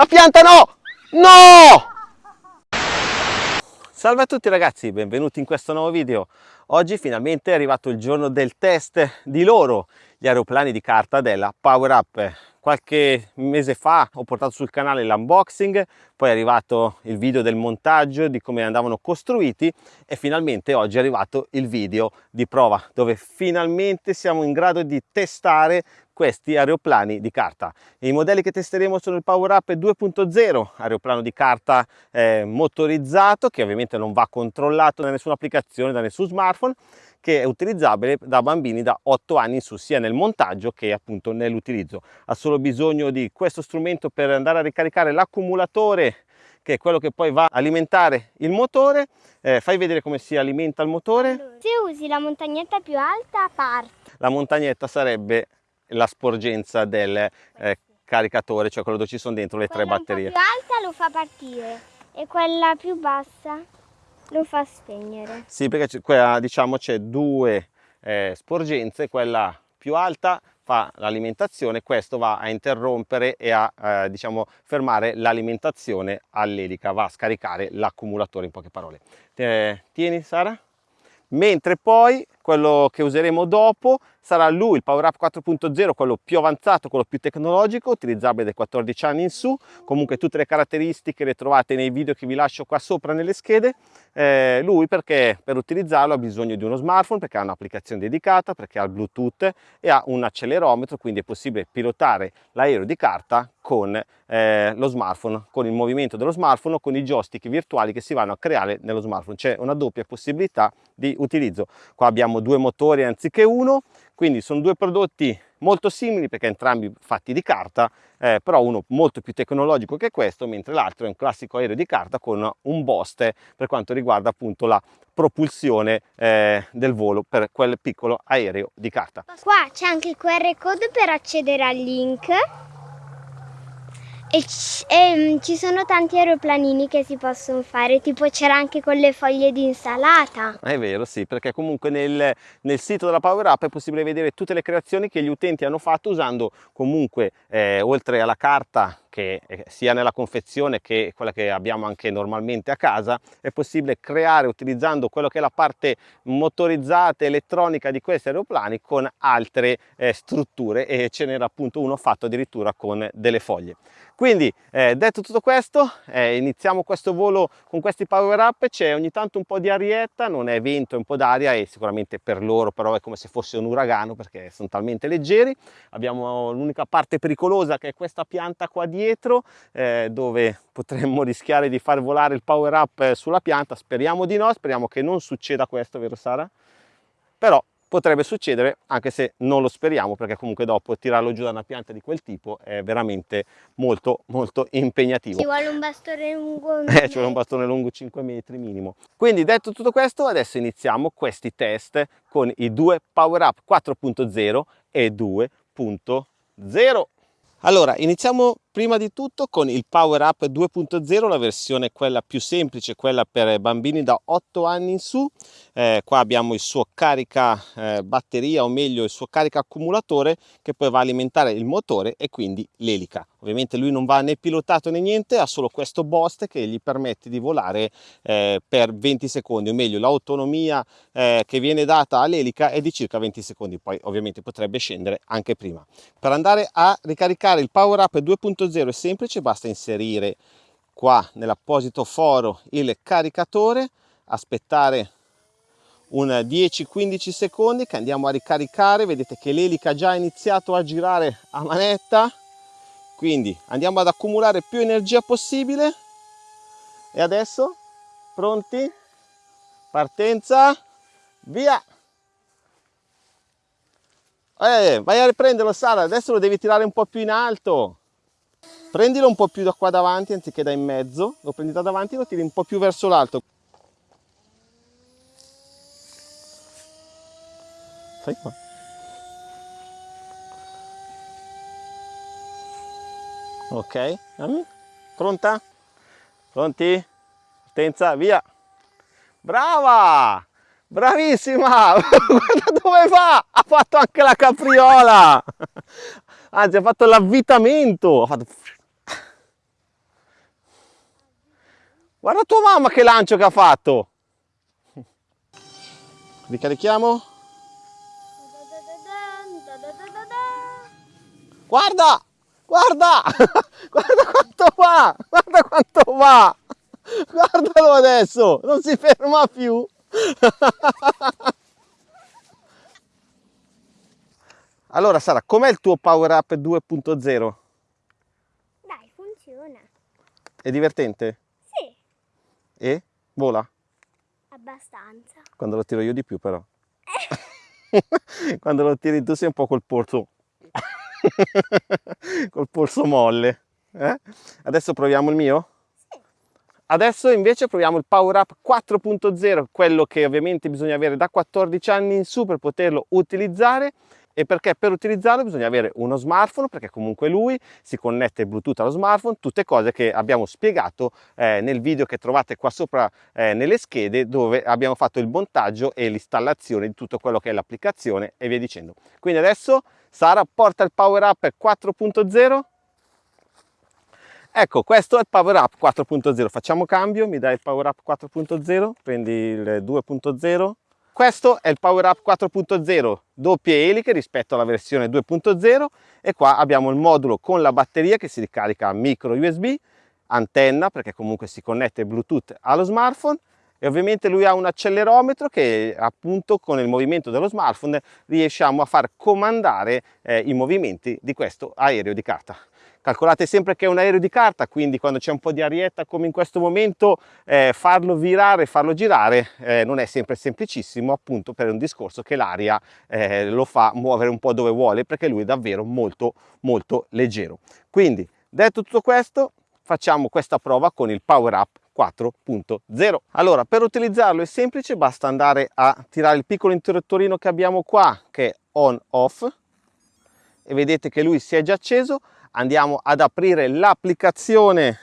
La pianta no! No! Salve a tutti ragazzi, benvenuti in questo nuovo video. Oggi finalmente è arrivato il giorno del test di loro, gli aeroplani di carta della Power Up qualche mese fa ho portato sul canale l'unboxing poi è arrivato il video del montaggio di come andavano costruiti e finalmente oggi è arrivato il video di prova dove finalmente siamo in grado di testare questi aeroplani di carta. I modelli che testeremo sono il Power Up 2.0, aeroplano di carta eh, motorizzato che ovviamente non va controllato da nessuna applicazione, da nessun smartphone che è utilizzabile da bambini da 8 anni in su sia nel montaggio che appunto nell'utilizzo. Ha solo bisogno di questo strumento per andare a ricaricare l'accumulatore che è quello che poi va a alimentare il motore. Eh, fai vedere come si alimenta il motore. Se usi la montagnetta più alta parte la montagnetta sarebbe la sporgenza del eh, caricatore cioè quello dove ci sono dentro le quella tre batterie più alta lo fa partire e quella più bassa lo fa spegnere. Sì, perché quella, diciamo c'è due eh, sporgenze, quella più alta fa l'alimentazione, questo va a interrompere e a eh, diciamo fermare l'alimentazione all'elica, va a scaricare l'accumulatore in poche parole. Eh, tieni Sara? Mentre poi quello che useremo dopo sarà lui il Power Up 4.0 quello più avanzato quello più tecnologico utilizzabile dai 14 anni in su. Comunque tutte le caratteristiche le trovate nei video che vi lascio qua sopra nelle schede. Eh, lui perché per utilizzarlo ha bisogno di uno smartphone perché ha un'applicazione dedicata perché ha il bluetooth e ha un accelerometro quindi è possibile pilotare l'aereo di carta con eh, lo smartphone con il movimento dello smartphone o con i joystick virtuali che si vanno a creare nello smartphone. C'è una doppia possibilità di utilizzo. Qua abbiamo due motori anziché uno, quindi sono due prodotti molto simili perché entrambi fatti di carta, eh, però uno molto più tecnologico che questo, mentre l'altro è un classico aereo di carta con un Boste per quanto riguarda appunto la propulsione eh, del volo per quel piccolo aereo di carta. Qua c'è anche il QR code per accedere al link e, e mm, ci sono tanti aeroplanini che si possono fare, tipo c'era anche con le foglie di insalata. È vero, sì, perché comunque nel, nel, sito della Power Up è possibile vedere tutte le creazioni che gli utenti hanno fatto usando comunque, eh, oltre alla carta che sia nella confezione che quella che abbiamo anche normalmente a casa è possibile creare utilizzando quello che è la parte motorizzata elettronica di questi aeroplani con altre eh, strutture e ce n'era appunto uno fatto addirittura con delle foglie. Quindi eh, detto tutto questo eh, iniziamo questo volo con questi power up. C'è ogni tanto un po di arietta non è vento è un po d'aria e sicuramente per loro però è come se fosse un uragano perché sono talmente leggeri. Abbiamo l'unica parte pericolosa che è questa pianta qua dietro dietro eh, dove potremmo rischiare di far volare il power up eh, sulla pianta. Speriamo di no speriamo che non succeda questo vero Sara? Però potrebbe succedere anche se non lo speriamo perché comunque dopo tirarlo giù da una pianta di quel tipo è veramente molto molto impegnativo. Ci vuole un bastone lungo eh, ci vuole un bastone lungo 5 metri minimo. Quindi detto tutto questo adesso iniziamo questi test con i due power up 4.0 e 2.0 allora, iniziamo prima di tutto con il Power Up 2.0, la versione quella più semplice, quella per bambini da 8 anni in su. Eh, qua abbiamo il suo carica eh, batteria, o meglio il suo carica accumulatore, che poi va a alimentare il motore e quindi l'elica. Ovviamente lui non va né pilotato né niente, ha solo questo Bost che gli permette di volare eh, per 20 secondi, o meglio l'autonomia eh, che viene data all'elica è di circa 20 secondi, poi ovviamente potrebbe scendere anche prima. Per andare a ricaricare il Power Up 2.0 è semplice, basta inserire qua nell'apposito foro il caricatore, aspettare un 10-15 secondi che andiamo a ricaricare, vedete che l'elica ha già iniziato a girare a manetta, quindi andiamo ad accumulare più energia possibile. E adesso pronti? Partenza via! Eh, vai a riprenderlo Sara adesso lo devi tirare un po' più in alto prendilo un po' più da qua davanti anziché da in mezzo. Lo prendi da davanti e lo tiri un po' più verso l'alto. Fai qua. Ok. Pronta? Pronti? Partenza via. Brava! Bravissima! Guarda dove va! Ha fatto anche la capriola anzi ha fatto l'avvitamento ha fatto Guarda tua mamma che lancio che ha fatto! Ricarichiamo? Guarda! Guarda! Guarda quanto va! Guarda quanto va! Guardalo adesso! Non si ferma più! Allora Sara, com'è il tuo Power Up 2.0? Dai, funziona. È divertente? Sì, E? Vola? abbastanza. Quando lo tiro io di più però. Quando lo tiri tu sei un po' col polso. col polso molle. eh? Adesso proviamo il mio? Adesso invece proviamo il Power Up 4.0, quello che ovviamente bisogna avere da 14 anni in su per poterlo utilizzare e perché per utilizzarlo bisogna avere uno smartphone perché comunque lui si connette Bluetooth allo smartphone, tutte cose che abbiamo spiegato eh, nel video che trovate qua sopra eh, nelle schede dove abbiamo fatto il montaggio e l'installazione di tutto quello che è l'applicazione e via dicendo. Quindi adesso Sara porta il Power Up 4.0 Ecco, questo è il Power Up 4.0. Facciamo cambio, mi dai il Power Up 4.0, prendi il 2.0. Questo è il Power Up 4.0, doppie eliche rispetto alla versione 2.0 e qua abbiamo il modulo con la batteria che si ricarica a micro USB, antenna perché comunque si connette Bluetooth allo smartphone e ovviamente lui ha un accelerometro che appunto con il movimento dello smartphone riusciamo a far comandare eh, i movimenti di questo aereo di carta. Calcolate sempre che è un aereo di carta, quindi quando c'è un po' di arietta come in questo momento, eh, farlo virare, farlo girare eh, non è sempre semplicissimo, appunto per un discorso che l'aria eh, lo fa muovere un po' dove vuole, perché lui è davvero molto molto leggero. Quindi, detto tutto questo, facciamo questa prova con il Power Up 4.0. Allora, per utilizzarlo è semplice, basta andare a tirare il piccolo interruttorino che abbiamo qua, che è on off, e vedete che lui si è già acceso, andiamo ad aprire l'applicazione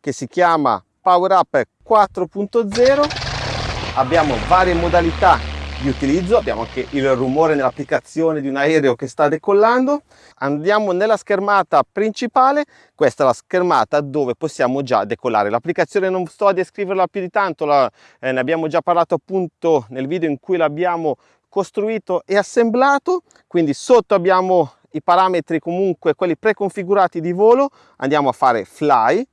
che si chiama Power Up 4.0 abbiamo varie modalità di utilizzo abbiamo anche il rumore nell'applicazione di un aereo che sta decollando. Andiamo nella schermata principale questa è la schermata dove possiamo già decollare. L'applicazione non sto a descriverla più di tanto la, eh, ne abbiamo già parlato appunto nel video in cui l'abbiamo costruito e assemblato. Quindi sotto abbiamo i parametri comunque quelli preconfigurati di volo andiamo a fare fly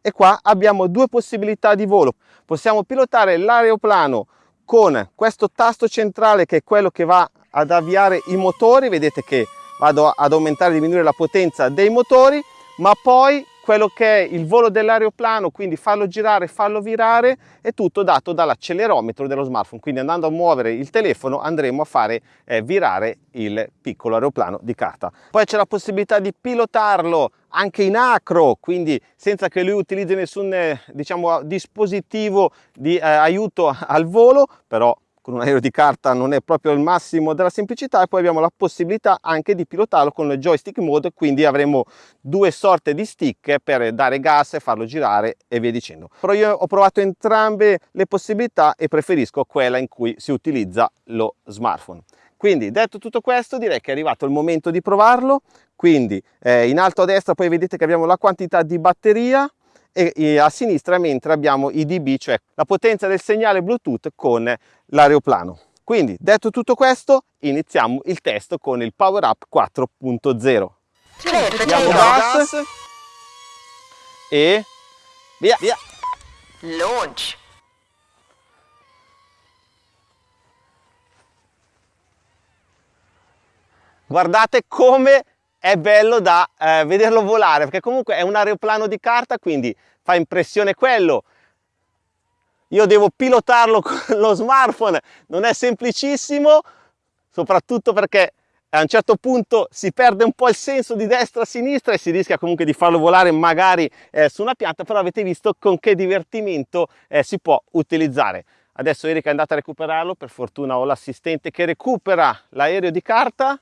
e qua abbiamo due possibilità di volo. Possiamo pilotare l'aeroplano con questo tasto centrale che è quello che va ad avviare i motori. Vedete che vado ad aumentare e diminuire la potenza dei motori ma poi quello che è il volo dell'aeroplano, quindi farlo girare, farlo virare, è tutto dato dall'accelerometro dello smartphone. Quindi andando a muovere il telefono andremo a fare eh, virare il piccolo aeroplano di carta. Poi c'è la possibilità di pilotarlo anche in acro, quindi senza che lui utilizzi nessun eh, diciamo, dispositivo di eh, aiuto al volo, però con un aereo di carta non è proprio il massimo della semplicità e poi abbiamo la possibilità anche di pilotarlo con il joystick mode quindi avremo due sorte di stick per dare gas e farlo girare e via dicendo. Però io ho provato entrambe le possibilità e preferisco quella in cui si utilizza lo smartphone. Quindi detto tutto questo direi che è arrivato il momento di provarlo. Quindi eh, in alto a destra poi vedete che abbiamo la quantità di batteria e a sinistra mentre abbiamo i dB, cioè la potenza del segnale Bluetooth con l'aeroplano. Quindi detto tutto questo iniziamo il test con il Power Up 4.0. Diamo gas e via! via. Launch. Guardate come è bello da eh, vederlo volare perché comunque è un aeroplano di carta quindi fa impressione quello. Io devo pilotarlo con lo smartphone non è semplicissimo soprattutto perché a un certo punto si perde un po' il senso di destra a sinistra e si rischia comunque di farlo volare magari eh, su una pianta però avete visto con che divertimento eh, si può utilizzare. Adesso Erika è andata a recuperarlo per fortuna ho l'assistente che recupera l'aereo di carta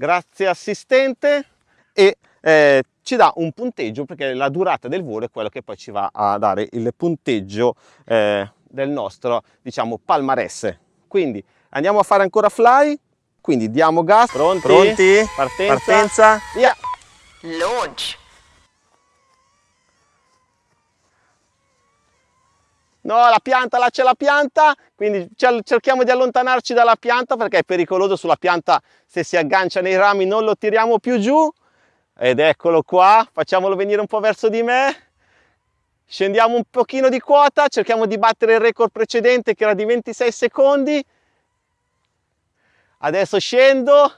grazie assistente. E eh, ci dà un punteggio perché la durata del volo è quello che poi ci va a dare il punteggio eh, del nostro diciamo palmarès quindi andiamo a fare ancora fly? Quindi diamo gas. Pronti, Pronti? partenza, Partenza. via! Launch. No, la pianta, là c'è la pianta, quindi cerchiamo di allontanarci dalla pianta perché è pericoloso sulla pianta se si aggancia nei rami non lo tiriamo più giù. Ed eccolo qua, facciamolo venire un po' verso di me. Scendiamo un pochino di quota, cerchiamo di battere il record precedente che era di 26 secondi. Adesso scendo.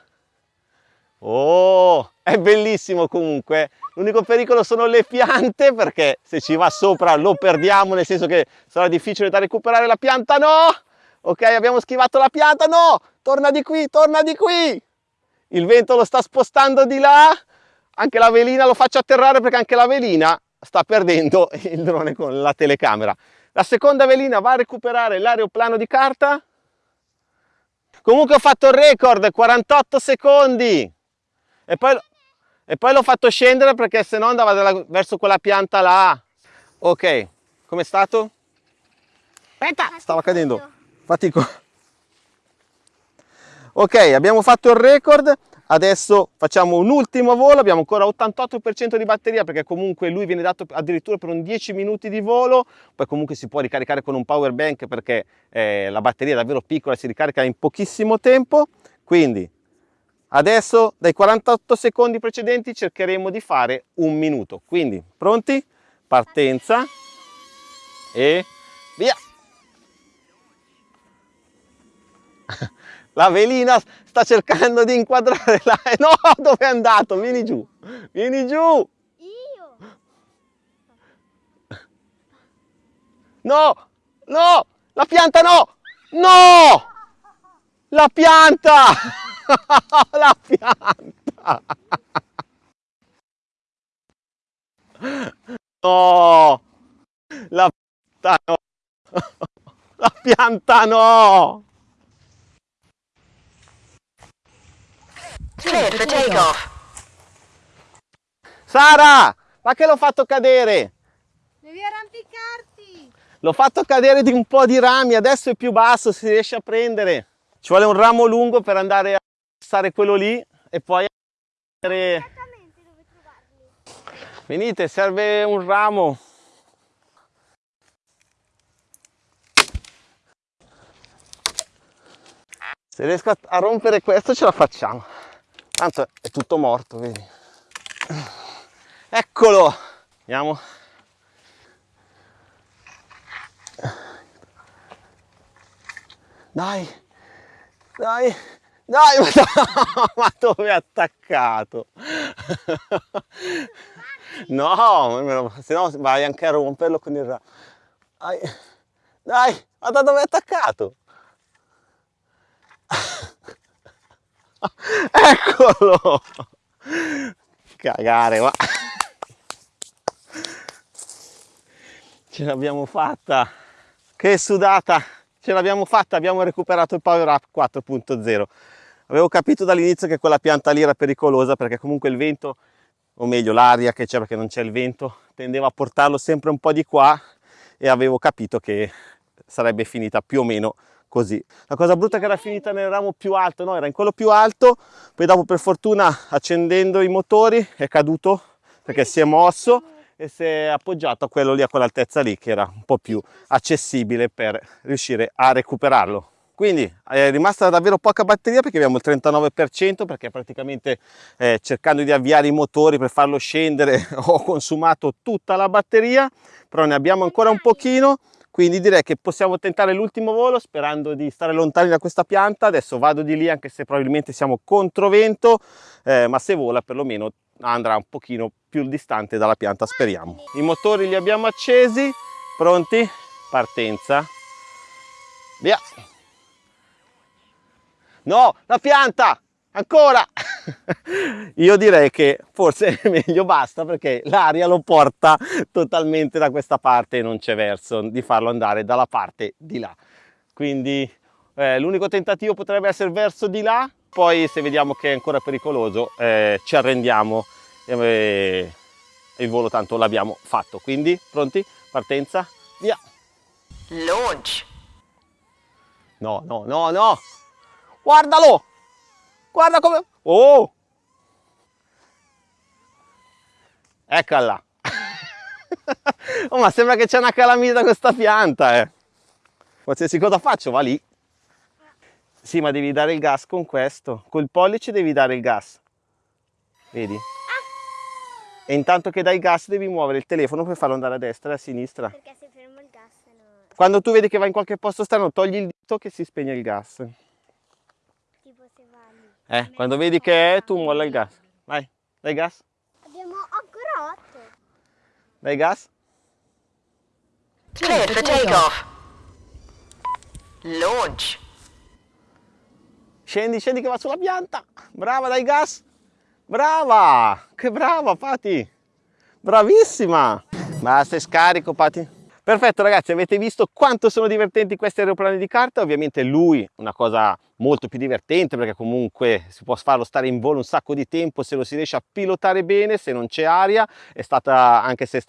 Oh, è bellissimo comunque. L'unico pericolo sono le piante perché se ci va sopra lo perdiamo, nel senso che sarà difficile da recuperare la pianta. No! Ok, abbiamo schivato la pianta. No! Torna di qui, torna di qui! Il vento lo sta spostando di là. Anche la velina lo faccio atterrare perché anche la velina sta perdendo il drone con la telecamera. La seconda velina va a recuperare l'aeroplano di carta. Comunque ho fatto il record, 48 secondi. E poi e poi l'ho fatto scendere perché se no andava della, verso quella pianta là. Ok com'è stato? aspetta. Stava cadendo. Fatico. Ok abbiamo fatto il record. Adesso facciamo un ultimo volo. Abbiamo ancora 88% di batteria perché comunque lui viene dato addirittura per un 10 minuti di volo. Poi comunque si può ricaricare con un power bank perché eh, la batteria è davvero piccola si ricarica in pochissimo tempo. Quindi Adesso dai 48 secondi precedenti cercheremo di fare un minuto. Quindi pronti? Partenza e via! La velina sta cercando di inquadrare la... No, dove è andato? Vieni giù, vieni giù! Io? No, no, la pianta no! No! La pianta! la pianta! No! La pianta no! La pianta no! Clear for takeoff. Sara! Ma che l'ho fatto cadere? Devi arrampicarti! L'ho fatto cadere di un po' di rami, adesso è più basso, si riesce a prendere. Ci vuole un ramo lungo per andare a passare quello lì e poi venite serve un ramo. Se riesco a, a rompere questo ce la facciamo. Tanto è tutto morto vedi. Eccolo! Andiamo. Dai. Dai, dai, ma dove è attaccato? No, se no vai anche a romperlo con il ramo. Dai, dai, guarda dove è attaccato. Eccolo! Cagare, ma... Ce l'abbiamo fatta! Che sudata! ce l'abbiamo fatta, abbiamo recuperato il Power Up 4.0. Avevo capito dall'inizio che quella pianta lì era pericolosa perché comunque il vento, o meglio l'aria che c'è perché non c'è il vento, tendeva a portarlo sempre un po' di qua e avevo capito che sarebbe finita più o meno così. La cosa brutta è che era finita nel ramo più alto, no? Era in quello più alto, poi dopo per fortuna accendendo i motori è caduto perché si è mosso e si è appoggiato a quello lì, a quell'altezza lì che era un po' più accessibile per riuscire a recuperarlo. Quindi è rimasta davvero poca batteria perché abbiamo il 39% perché praticamente eh, cercando di avviare i motori per farlo scendere ho consumato tutta la batteria, però ne abbiamo ancora un pochino. Quindi direi che possiamo tentare l'ultimo volo sperando di stare lontani da questa pianta. Adesso vado di lì anche se probabilmente siamo contro vento eh, ma se vola perlomeno andrà un pochino più distante dalla pianta speriamo. I motori li abbiamo accesi. Pronti? Partenza. Via no la pianta ancora. Io direi che forse è meglio basta perché l'aria lo porta totalmente da questa parte e non c'è verso di farlo andare dalla parte di là. Quindi eh, l'unico tentativo potrebbe essere verso di là poi se vediamo che è ancora pericoloso eh, ci arrendiamo e il volo tanto l'abbiamo fatto. Quindi pronti? Partenza? Via! Launch. No no no no guardalo guarda come oh eccola oh, ma sembra che c'è una calamita questa pianta, eh. Qualsiasi cosa faccio va lì. Sì, ma devi dare il gas con questo. Col pollice devi dare il gas. Vedi? E intanto che dai gas devi muovere il telefono per farlo andare a destra e a sinistra. Perché se fermo il gas no. Quando tu vedi che va in qualche posto strano, togli il dito che si spegne il gas. Tipo se va lì. Eh, quando vedi che è, tu molla il gas. Vai, dai gas. Abbiamo ancora 8. Dai gas. Cleared for takeoff. Launch. Scendi, scendi che va sulla pianta. Brava, dai gas. Brava, che brava Pati. Bravissima. Basta, è scarico Pati. Perfetto ragazzi, avete visto quanto sono divertenti questi aeroplani di carta? Ovviamente lui una cosa molto più divertente perché comunque si può farlo stare in volo un sacco di tempo se lo si riesce a pilotare bene, se non c'è aria, è stata anche se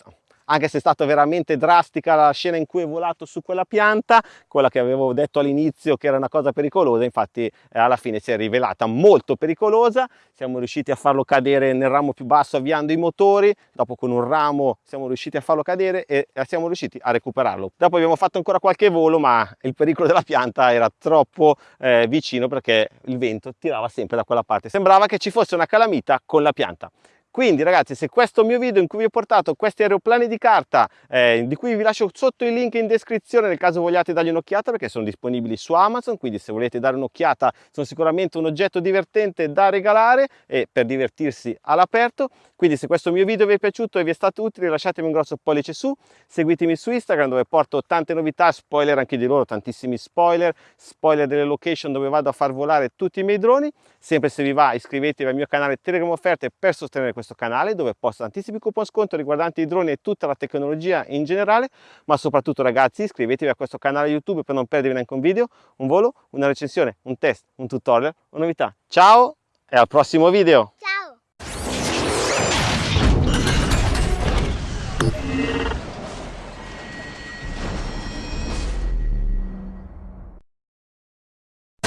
anche se è stata veramente drastica la scena in cui è volato su quella pianta, quella che avevo detto all'inizio che era una cosa pericolosa, infatti eh, alla fine si è rivelata molto pericolosa, siamo riusciti a farlo cadere nel ramo più basso avviando i motori, dopo con un ramo siamo riusciti a farlo cadere e siamo riusciti a recuperarlo. Dopo abbiamo fatto ancora qualche volo ma il pericolo della pianta era troppo eh, vicino perché il vento tirava sempre da quella parte, sembrava che ci fosse una calamita con la pianta. Quindi ragazzi se questo mio video in cui vi ho portato questi aeroplani di carta eh, di cui vi lascio sotto il link in descrizione nel caso vogliate dargli un'occhiata perché sono disponibili su Amazon quindi se volete dare un'occhiata sono sicuramente un oggetto divertente da regalare e per divertirsi all'aperto. Quindi se questo mio video vi è piaciuto e vi è stato utile lasciatemi un grosso pollice su seguitemi su Instagram dove porto tante novità spoiler anche di loro tantissimi spoiler spoiler delle location dove vado a far volare tutti i miei droni. Sempre se vi va iscrivetevi al mio canale Telegram Offerte per sostenere questo questo canale dove posto tantissimi coupon sconto riguardanti i droni e tutta la tecnologia in generale, ma soprattutto ragazzi iscrivetevi a questo canale YouTube per non perdervi neanche un video, un volo, una recensione, un test, un tutorial, una novità. Ciao e al prossimo video!